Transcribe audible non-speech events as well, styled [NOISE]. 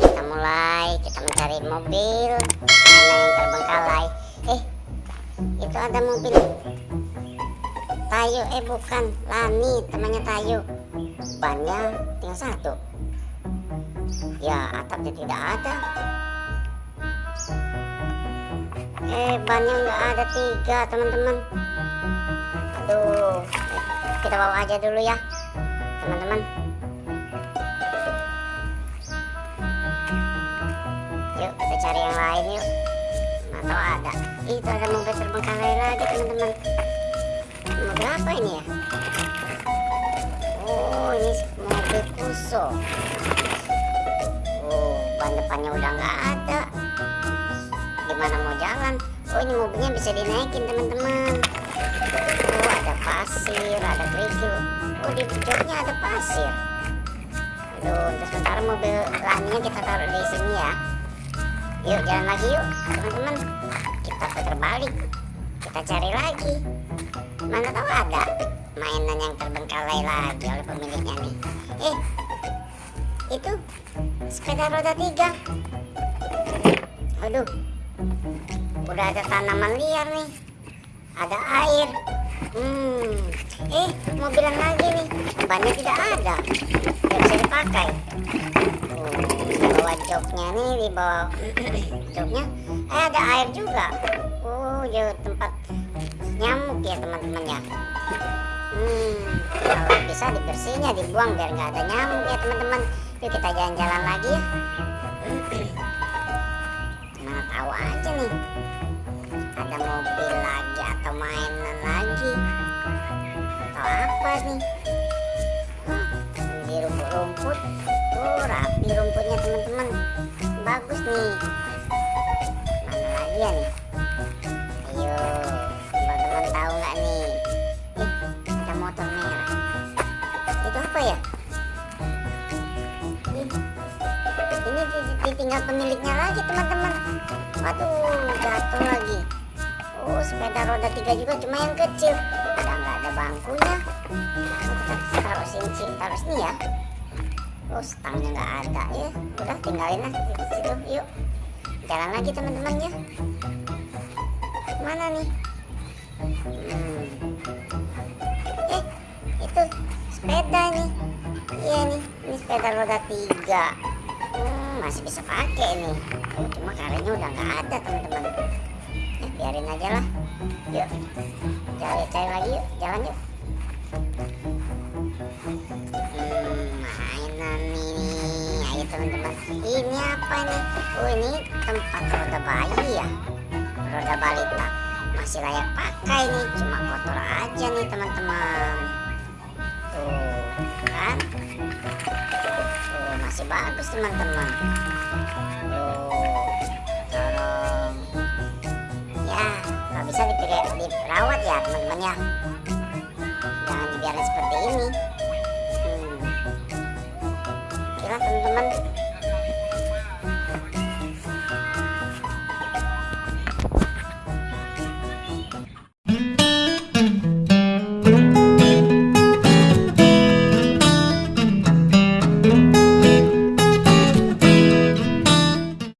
kita mulai. Kita mencari mobil. Mana yang terbengkalai. Eh itu ada mobil. Tayo eh bukan. Lani temannya Tayo bannya tinggal satu. Ya atapnya tidak ada. Eh bannya nggak ada tiga teman-teman kita bawa aja dulu ya teman-teman. Yuk kita cari yang lain yuk. Atau ada. Itu ada mobil terbengkalai lagi teman-teman. Mobil apa ini ya? Oh ini mobil kuso oh ban depannya udah nggak ada. Gimana mau jalan? Oh ini mobilnya bisa dinaikin teman-teman di joknya ada pasir. Aduh untuk sementara mobil laminya kita taruh di sini ya. Yuk jalan lagi yuk teman-teman. Kita putar balik. Kita cari lagi. Mana tahu ada mainan yang terbengkalai lagi oleh pemiliknya nih. Eh itu sepeda roda tiga. Aduh udah ada tanaman liar nih. Ada air. Hmm eh mobilan lagi nih bannya tidak ada. Tidak bisa dipakai. Oh, di bawah joknya nih di bawah [CLEARS THROAT] joknya eh ada air juga. Oh ya tempat nyamuk ya teman-teman ya. Hmm kalau bisa dibersihinnya dibuang biar nggak ada nyamuk ya teman-teman. Yuk kita jalan-jalan lagi ya. [CLEARS THROAT] Mana tahu aja nih ada mobil rumput-rumput oh rapi rumputnya teman-teman. Bagus nih. Mana lagi ya nih? Ayo teman-teman tahu nggak nih? Eh ada motor merah. Itu apa ya? Ini ditinggal pemiliknya lagi teman-teman. Waduh jatuh lagi. Oh sepeda roda tiga juga cuma yang kecil. Udah nggak ada bangkunya. Taruh sini taruh sini ya oh stangnya nggak ada ya. Udah tinggalin lah. Di situ yuk. Jalan lagi teman-teman ya mana nih? Hmm. eh itu sepeda nih. Iya nih ini sepeda roda tiga. Hmm, masih bisa pakai nih. Oh, cuma karetnya udah nggak ada teman-teman. Ya, biarin aja lah. Yuk cari cari lagi yuk. Jalan yuk teman-teman ini apa nih? Oh ini tempat roda bayi ya? Roda balita masih layak pakai nih. Cuma kotor aja nih teman-teman. Tuh kan? Tuh masih bagus teman-teman. Tolong. Ya kalau bisa dirawat ya teman-teman ya